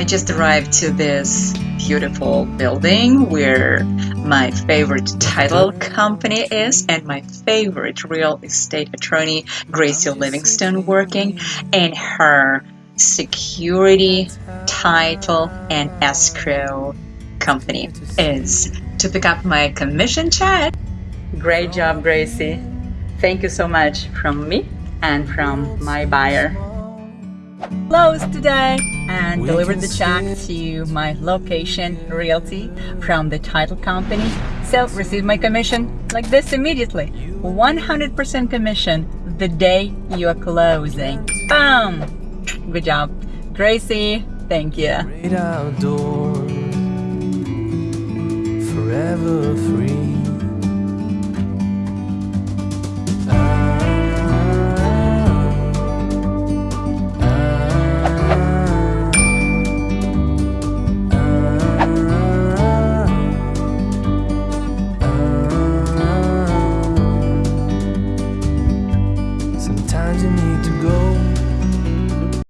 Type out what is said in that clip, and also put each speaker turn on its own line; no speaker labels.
I just arrived to this beautiful building where my favorite title company is and my favorite real estate attorney, Gracie oh, Livingston, working and her security, title, and escrow company is to pick up my commission check. Great job, Gracie. Thank you so much from me and from my buyer. Closed today and delivered the check to my location realty from the title company. So receive my commission like this immediately. 100% commission the day you are closing. Bam! Good job. Gracie, thank you.
forever free times you need to go.